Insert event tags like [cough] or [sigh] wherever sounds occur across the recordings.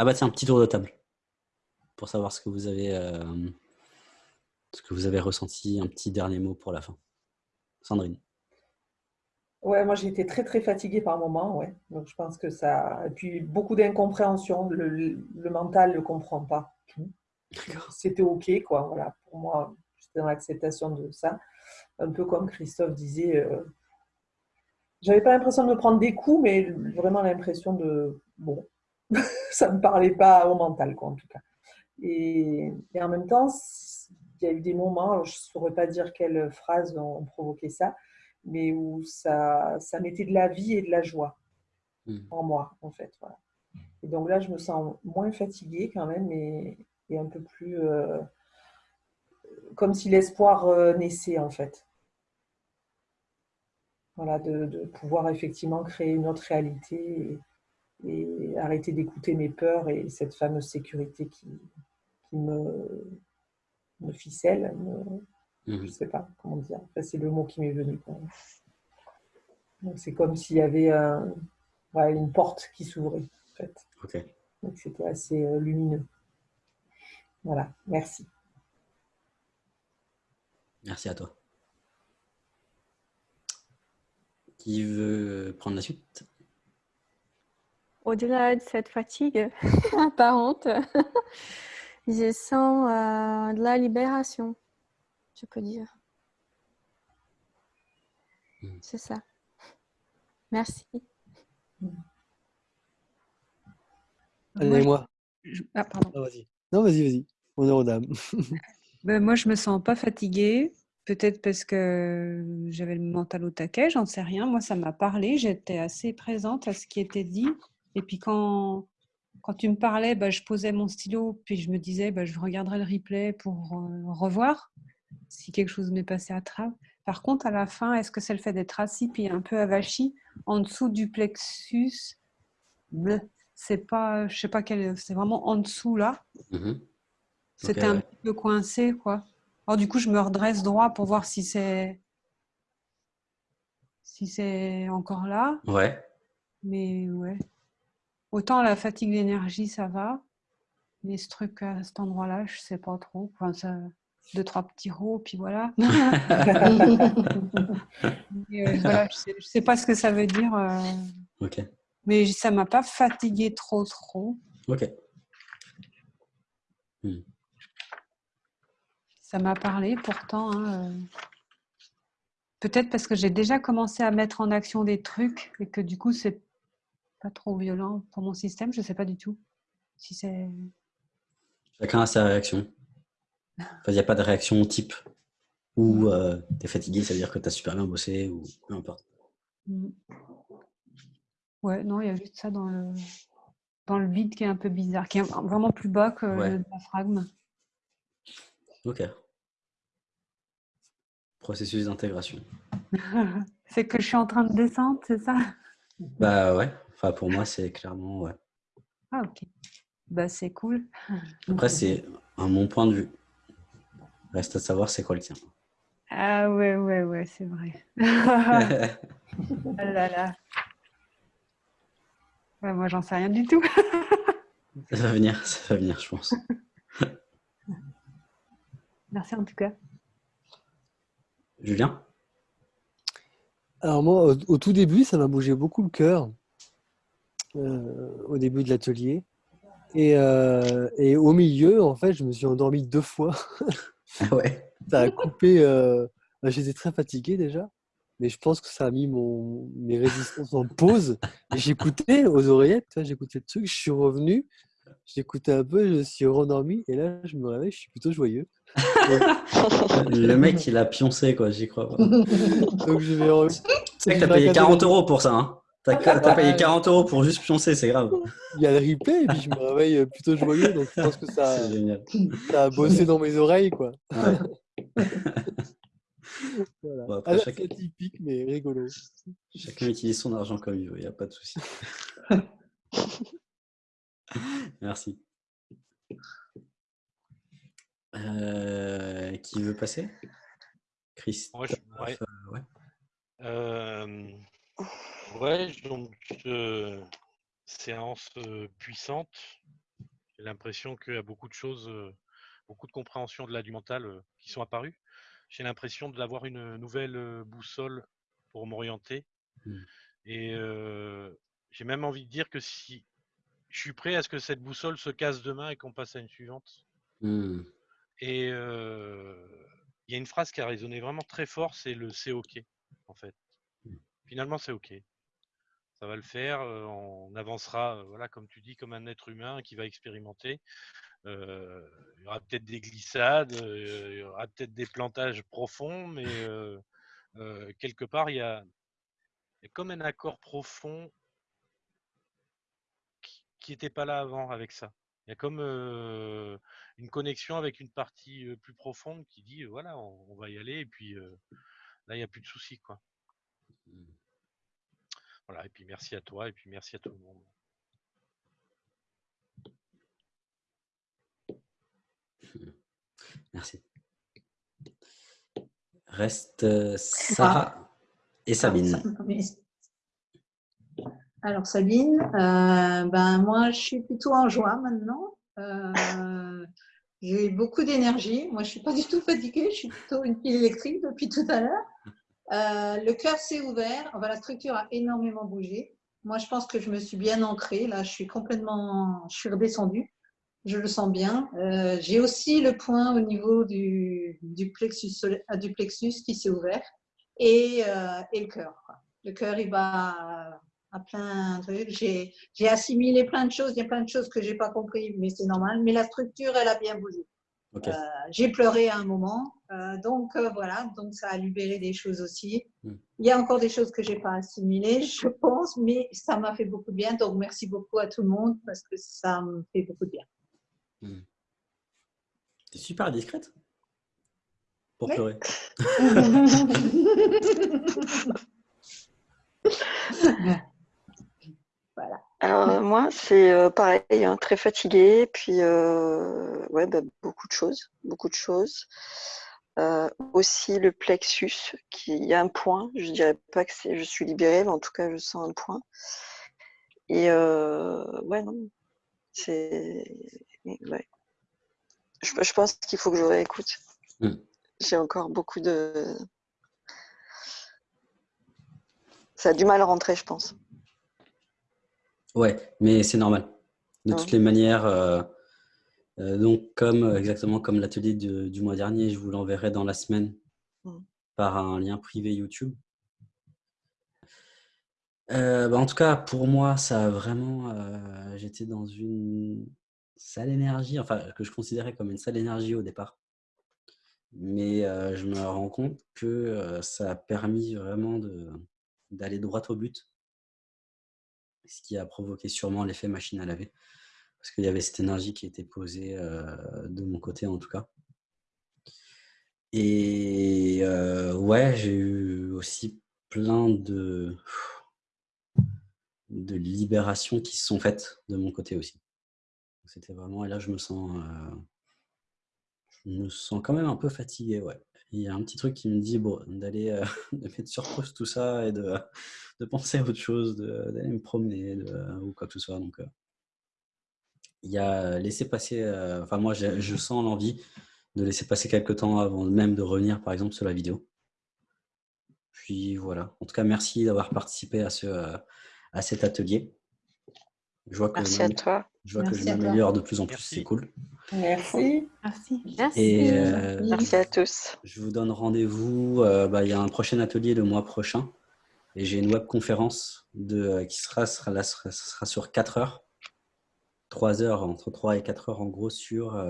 Ah bah tiens, un petit tour de table. Pour savoir ce que vous avez, euh, ce que vous avez ressenti. Un petit dernier mot pour la fin. Sandrine. Ouais, moi j'ai été très très fatiguée par moment, ouais. Donc je pense que ça. Et puis beaucoup d'incompréhension. Le, le, mental ne comprend pas tout. C'était OK, quoi. Voilà, pour moi, j'étais dans l'acceptation de ça. Un peu comme Christophe disait, euh... j'avais pas l'impression de me prendre des coups, mais vraiment l'impression de bon, [laughs] ça me parlait pas au mental, quoi, en tout cas. Et, et en même temps, il y a eu des moments, je ne saurais pas dire quelles phrases ont provoqué ça, mais où ça, ça mettait de la vie et de la joie mmh. en moi, en fait. Voilà. Et donc là, je me sens moins fatiguée quand même et, et un peu plus euh, comme si l'espoir euh, naissait, en fait. Voilà, de, de, pouvoir effectivement créer une autre réalité et, arrêter d'écouter mes peurs et cette fameuse sécurité qui, qui me, me ficelle, me, je ne sais pas comment dire. c'est le mot qui m'est venu. C'est comme s'il y avait un, ouais, une porte qui s'ouvrait. En fait. Ok. Donc c'était assez euh, lumineux. Voilà, merci. Merci à toi. Qui veut prendre la suite? Au-delà de cette fatigue [laughs] apparente, [laughs] je sens euh, de la libération je peux dire. Hmm. C'est ça. Merci. Allez, moi. Ah, pardon. Ah, vas-y. Non, vas-y, vas-y. Honneur aux dames. [laughs] ben, moi, je me sens pas fatiguée. Peut-être parce que j'avais le mental au taquet, j'en sais rien. Moi, ça m'a parlé. J'étais assez présente à ce qui était dit. Et puis, quand, quand tu me parlais, ben, je posais mon stylo, puis je me disais, ben, je regarderai le replay pour euh, revoir si quelque chose m'est passé à travers. Par contre, à la fin, est-ce que c'est le fait d'être assis puis un peu avachi en dessous du plexus C'est pas, je sais pas quel, c'est vraiment en dessous là. Mhm. C'était un peu coincé, quoi. Alors du coup, je me redresse droit pour voir si c'est, si c'est encore là. Ouais. Mais ouais. Autant la fatigue d'énergie, ça va. Mais ce truc à cet endroit-là, je sais pas trop. Enfin, ça deux, trois petits rots, puis voilà. [laughs] Euh, voilà je ne sais, pas ce que ça veut dire. Euh. Mais ça ne m'a pas fatigué trop, trop. Ok. Hmm. Ça m'a parlé pourtant. Hein, euh, peut-être parce que j'ai déjà commencé à mettre en action des trucs et que du coup, c'est pas trop violent pour mon système. Je ne sais pas du tout si c'est. Chacun a sa réaction. Il n'y a pas de réaction type ou euh, tu es fatigué, ça veut dire que tu as super bien bossé ou peu importe. Mm. Ouais, non, il y a juste ça dans le, dans le vide qui est un peu bizarre, qui est vraiment plus bas que le diaphragme. Ok. Processus d'intégration. [laughs] c'est que je suis en train de descendre, c'est ça? Bah ouais, enfin pour moi c'est clairement ouais. Ah ok. Bah c'est cool. [laughs] Après c'est un mon point de vue. Reste à savoir c'est quoi le tien. Ah ouais, ouais, ouais, c'est vrai. ah [laughs] [laughs] là là. moi, j'en sais rien du tout. ça va venir, ça va venir, je pense. Merci en tout cas. Julien? Alors moi, au, tout début, ça m'a bougé beaucoup le cœur. Euh, au début de l'atelier. Et, euh, et, au milieu, en fait, je me suis endormi deux fois. Ah ouais. [laughs] Ça a coupé. Euh... Bah, j'étais très fatigué déjà, mais je pense que ça a mis mon... mes résistances en pause. J'écoutais aux oreillettes, j'écoutais le truc, je suis revenu, j'écoutais un peu, je suis rendormi, et là, je me réveille, je suis plutôt joyeux. [laughs] le mec, il a pioncé, quoi, j'y crois. [laughs] Donc je vais. Tu sais que t'as payé 40 euros pour ça, hein T'as payé 40 euros pour juste pioncer, c'est grave. Il y a le replay et puis je me réveille plutôt joyeux, donc je pense que ça, [laughs] ça a bossé dans mes oreilles, quoi. [laughs] voilà. bon, après, chacun... typique, mais rigolo. Chacun utilise son argent comme il veut, il n'y a pas de souci. [laughs] Merci. Euh, qui veut passer? Christophe je... ouais. Euh, ouais. Euh... Ouais, donc euh, séance euh, puissante J'ai l'impression qu'il y a beaucoup de choses, beaucoup de compréhension de l'aide mental qui sont apparues. J'ai l'impression d'avoir une nouvelle boussole pour m'orienter. Mmh. Et j'ai même envie de dire que si je suis prêt à ce que cette boussole se casse demain et qu'on passe à une suivante. Mmh. Et il y a une phrase qui a résonné vraiment très fort, c'est le c'est OK, en fait. Mmh. Finalement, c'est OK ça va le faire. on avancera, voilà, comme tu dis, comme un être humain qui va expérimenter. il y aura peut-être des glissades, il y aura peut-être des plantages profonds, mais quelque part, il y, a, comme un accord profond qui n'était pas là avant avec ça. Il y a comme une connexion avec une partie plus profonde qui dit voilà, on, va y aller et puis là, il n'y a plus de soucis. quoi. Voilà, et puis merci à toi, et puis merci à tout le monde. Merci. Reste euh, Sarah et Sabine. Alors Sabine, euh, ben moi je suis plutôt en joie maintenant. Euh, j'ai beaucoup d'énergie. Moi je suis pas du tout fatiguée. Je suis plutôt une pile électrique depuis tout à l'heure. Euh, le cœur s'est ouvert. Enfin, la structure a énormément bougé. Moi, je pense que je me suis bien ancrée. Là, je suis complètement, je suis redescendue. Je le sens bien. Euh, j'ai aussi le point au niveau du, du plexus, euh, du plexus qui s'est ouvert et, et, le cœur. Le cœur, il va à plein de trucs. J'ai assimilé plein de choses. Il y a plein de choses que j'ai pas compris, mais c'est normal. Mais la structure, elle a bien bougé. Euh, j'ai pleuré à un moment, euh, donc euh, voilà, donc ça a libéré des choses aussi. Hmm. Il y a encore des choses que j'ai pas assimilées, [laughs] je pense, mais ça m'a fait beaucoup de bien. Donc merci beaucoup à tout le monde parce que ça me fait beaucoup de bien. Hmm. Tu es super discrète pour pleurer. [laughs] [laughs] Alors euh, moi, c'est euh, pareil, hein, très fatiguée, puis euh, ouais, bah, beaucoup de choses, beaucoup de choses. aussi le plexus, qui il y a un point. Je dirais pas que je suis libérée, mais en tout cas, je sens un point. Et ouais, non, c'est ouais. Je, pense qu'il faut que je réécoute. Mmh. J'ai encore beaucoup de. Ça a du mal à rentrer, je pense. Ouais, mais c'est normal. De toutes les manières, euh, euh, donc comme exactement comme l'atelier du mois dernier, je vous l'enverrai dans la semaine mmh. par un lien privé YouTube. Euh, bah, en tout cas, pour moi, ça a vraiment. J'étais dans une sale énergie, enfin que je considérais comme une sale énergie au départ. Mais je me rends compte que ça a permis vraiment d'aller droit au but ce qui a provoqué sûrement l'effet machine à laver. Parce qu'il y avait cette énergie qui était posée euh, de mon côté en tout cas. Et euh, ouais, j'ai eu aussi plein de, de libérations qui se sont faites de mon côté aussi. C'était vraiment, et là je me sens, euh, je me sens quand même un peu fatigué, ouais il y a un petit truc qui me dit bon, d'aller euh, [laughs] de mettre sur pause tout ça et de, de penser à autre chose, d'aller me promener ou quoi que ce soit. Donc, euh, il y a laisser passer, euh, enfin moi je sens l'envie de laisser passer quelques temps avant même de revenir par exemple sur la vidéo. Puis voilà, en tout cas merci d'avoir participé à, ce, à cet atelier. Je vois que Merci à toi. Je vois que je m'améliore de plus en plus, c'est cool. Merci. Merci. Et, euh, Merci à tous. Je vous donne rendez-vous. Euh, bah, il y a un prochain atelier le mois prochain. Et j'ai une webconférence de, euh, qui sera, sera, là, sera, sera, sur 4 heures. 3 heures, entre 3 et 4 heures en gros, sur,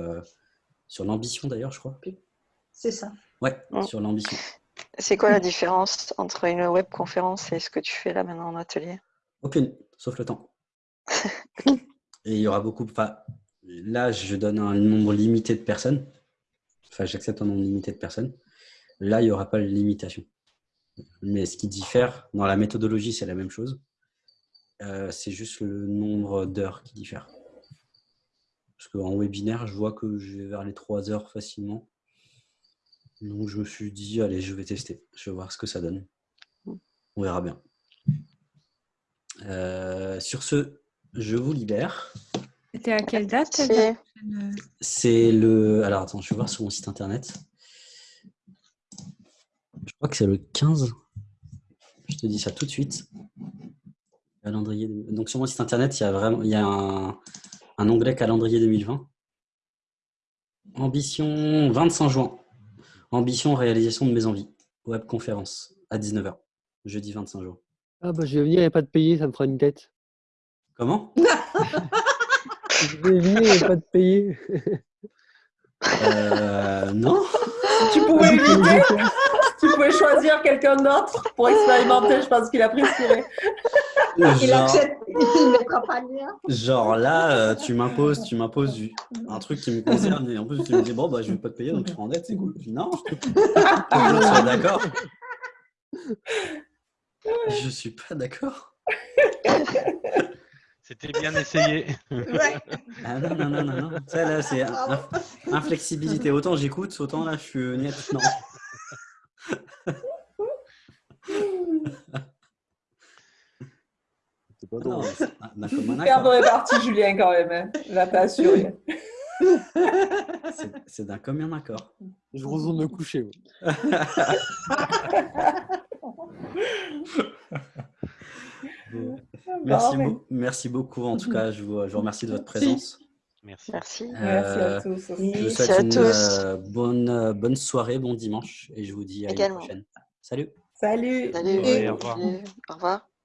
sur l'ambition d'ailleurs, je crois. C'est ça. Ouais, mm. sur l'ambition. C'est quoi la différence entre une webconférence et ce que tu fais là maintenant en atelier? Aucune, sauf le temps. [laughs] Et il y aura beaucoup. Enfin, là, je donne un nombre limité de personnes. Enfin, j'accepte un nombre limité de personnes. Là, il n'y aura pas de limitation. Mais ce qui diffère, dans la méthodologie, c'est la même chose. Euh, c'est juste le nombre d'heures qui diffère. Parce qu'en webinaire, je vois que je vais vers les 3 heures facilement. Donc, je me suis dit, allez, je vais tester. Je vais voir ce que ça donne. On verra bien. Euh, sur ce, je vous libère. C'était à quelle date C'est- le. Alors attends, je vais voir sur mon site internet. Je crois que c'est le 15. Je te dis ça tout de suite. Calendrier. Donc sur mon site internet, il y a vraiment il y a un, un onglet calendrier 2020. Ambition 25 juin. Ambition réalisation de mes envies. Web conférence à 19h. Jeudi 25 juin. Ah bah je vais venir et pas de payer, ça me fera une tête. Comment? [laughs] Je vais venir et pas de payer. Euh, Non Tu pouvais éviter [laughs] Tu pouvais choisir quelqu'un d'autre pour expérimenter, je pense qu'il a préféré. Il Genre- accepte, il ne mettra pas le lien. Genre là, euh, tu m'imposes, tu m'imposes un truc qui me concerne et en plus tu me dis bon bah je vais pas te payer donc je serai en dette, c'est cool. Je dis, non, je suis d'accord. [laughs] Je suis pas d'accord. C'était bien essayé. Ouais. [laughs] Ah non non non non non. Ça là c'est inf- inflexibilité. Autant j'écoute, autant là je suis net. [laughs] Non. C'est pas Non, drôle. c'est commun Super accord. bonne partie, Julien, quand même. hein. Là, t'as assuré. C'est- d'un commun accord. Je retourne me coucher. Merci, mais- beau- merci beaucoup en tout cas. Je vous, je vous remercie de votre présence. Merci. Merci. Merci Euh, à tous. Je vous Merci souhaite à une tous. euh, bonne, euh, bonne soirée, bon dimanche et je vous dis à Également. une prochaine. Salut Salut. Salut. Ouais, au revoir. Au revoir.